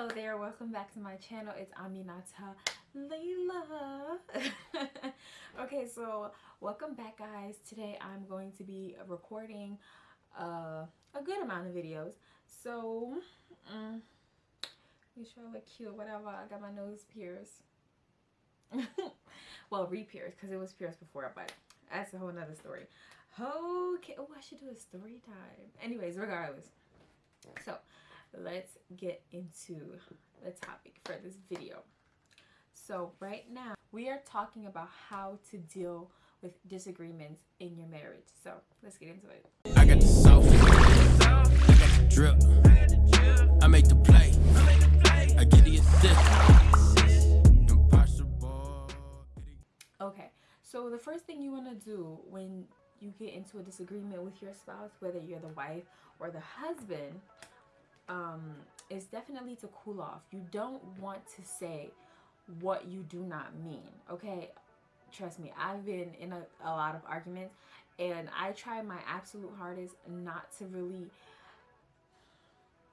Hello there, welcome back to my channel. It's Aminata Layla. okay, so welcome back guys. Today I'm going to be recording uh, a good amount of videos. So, um, make sure I look cute, whatever. I got my nose pierced. well, re-pierced because it was pierced before, but that's a whole nother story. Okay, oh, I should do a story time. Anyways, regardless. So, let's get into the topic for this video. So right now we are talking about how to deal with disagreements in your marriage. So let's get into it. I got the I got the drip, I make the play, I get the assist. Okay, so the first thing you want to do when you get into a disagreement with your spouse, whether you're the wife or the husband, um, is definitely to cool off. You don't want to say what you do not mean, okay? Trust me, I've been in a, a lot of arguments and I try my absolute hardest not to really,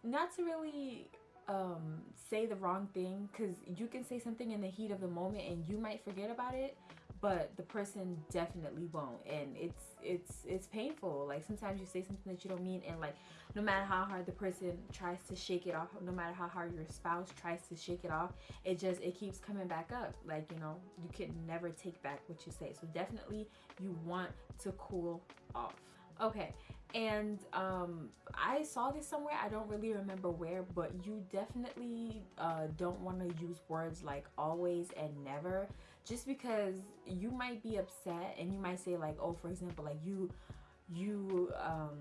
not to really um, say the wrong thing because you can say something in the heat of the moment and you might forget about it but the person definitely won't and it's it's it's painful like sometimes you say something that you don't mean and like no matter how hard the person tries to shake it off no matter how hard your spouse tries to shake it off it just it keeps coming back up. Like you know you can never take back what you say. So definitely you want to cool off. Okay and um i saw this somewhere i don't really remember where but you definitely uh don't want to use words like always and never just because you might be upset and you might say like oh for example like you you um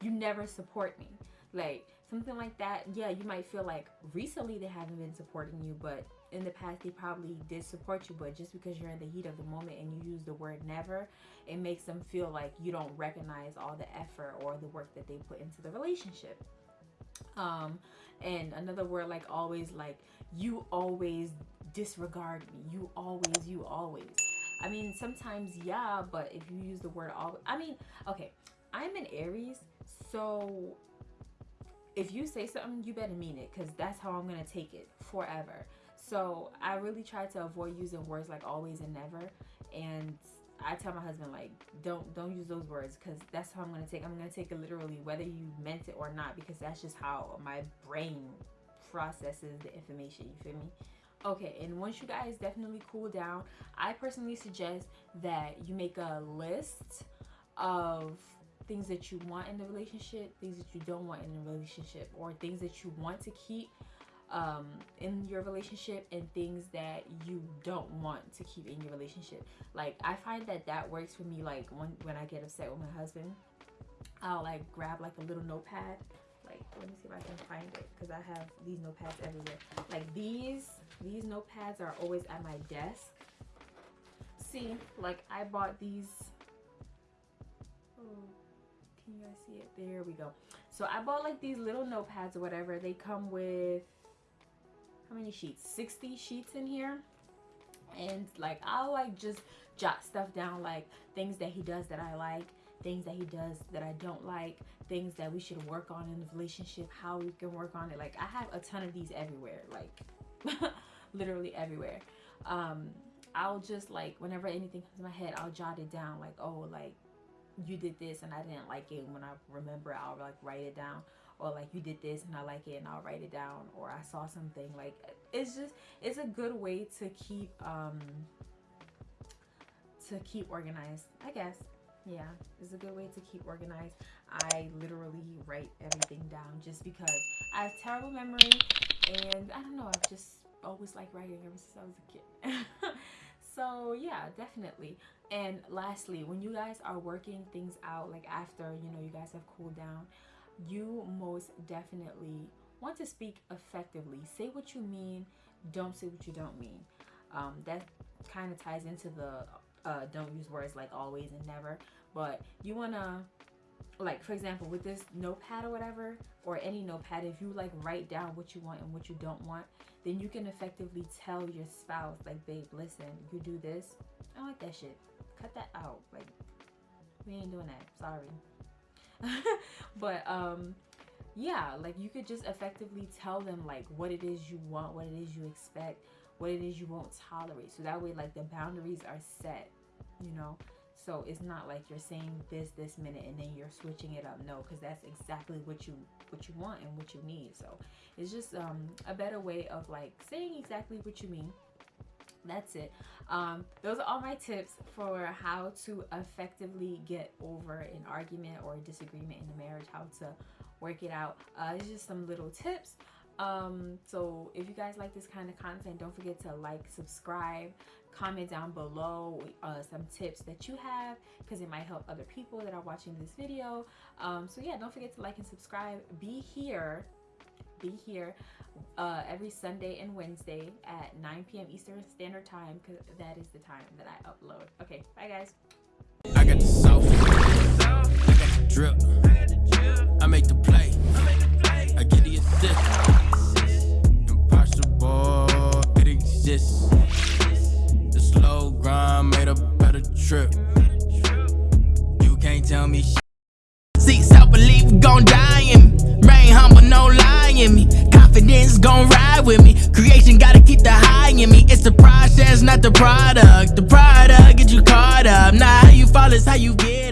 you never support me. Like something like that yeah you might feel like recently they haven't been supporting you but in the past they probably did support you but just because you're in the heat of the moment and you use the word never it makes them feel like you don't recognize all the effort or the work that they put into the relationship. Um and another word like always like you always disregard me. You always you always i mean sometimes yeah but if you use the word all i mean okay i'm an aries so if you say something you better mean it because that's how i'm gonna take it forever. So i really try to avoid using words like always and never and I tell my husband like don't don't use those words because that's how I'm gonna take I'm gonna take it literally whether you meant it or not because that's just how my brain processes the information you feel me okay and once you guys definitely cool down I personally suggest that you make a list of things that you want in the relationship things that you don't want in the relationship or things that you want to keep um, in your relationship and things that you don't want to keep in your relationship. Like I find that that works for me. Like when when I get upset with my husband, I'll like grab like a little notepad. Like let me see if I can find it because I have these notepads everywhere. Like these these notepads are always at my desk. See, like I bought these. Oh, can you guys see it? There we go. So I bought like these little notepads or whatever. They come with how many sheets 60 sheets in here and like I'll like just jot stuff down like things that he does that I like things that he does that I don't like things that we should work on in the relationship how we can work on it. Like I have a ton of these everywhere like literally everywhere. Um I'll just like whenever anything comes to my head I'll jot it down like oh like you did this and I didn't like it And when I remember I'll like write it down. Or like you did this and I like it and I'll write it down. Or I saw something like it's just it's a good way to keep um to keep organized I guess yeah it's a good way to keep organized I literally write everything down just because I have terrible memory and I don't know I've just always liked writing ever since I was a kid so yeah definitely and lastly when you guys are working things out like after you know you guys have cooled down you most definitely want to speak effectively. Say what you mean, don't say what you don't mean. Um, that kind of ties into the uh, don't use words like always and never, but you want to like for example with this notepad or whatever or any notepad if you like write down what you want and what you don't want then you can effectively tell your spouse like babe listen you do this i don't like that shit. Cut that out like we ain't doing that sorry. But um yeah, like you could just effectively tell them like what it is you want, what it is you expect, what it is you won't tolerate. So that way like the boundaries are set, you know. So it's not like you're saying this this minute and then you're switching it up. No, because that's exactly what you what you want and what you need. So it's just um, a better way of like saying exactly what you mean that's it um, those are all my tips for how to effectively get over an argument or a disagreement in the marriage how to work it out uh, it's just some little tips um, so if you guys like this kind of content don't forget to like subscribe comment down below uh, some tips that you have because it might help other people that are watching this video um, so yeah don't forget to like and subscribe be here be here uh, every Sunday and Wednesday at 9 p.m. Eastern Standard Time because that is the time that I upload. Okay, bye guys. I got the sauce. I got the drip. I make the play. I get the assist. Impossible, it exists. The slow grind made a better trip. You can't tell me shit. See, self belief gon' die in me. Brain humble, no lying me. Confidence gon' ride with me. Creation gotta keep the high in me. It's the process, not the product. The product get you caught up. Nah, how you fall, is how you get.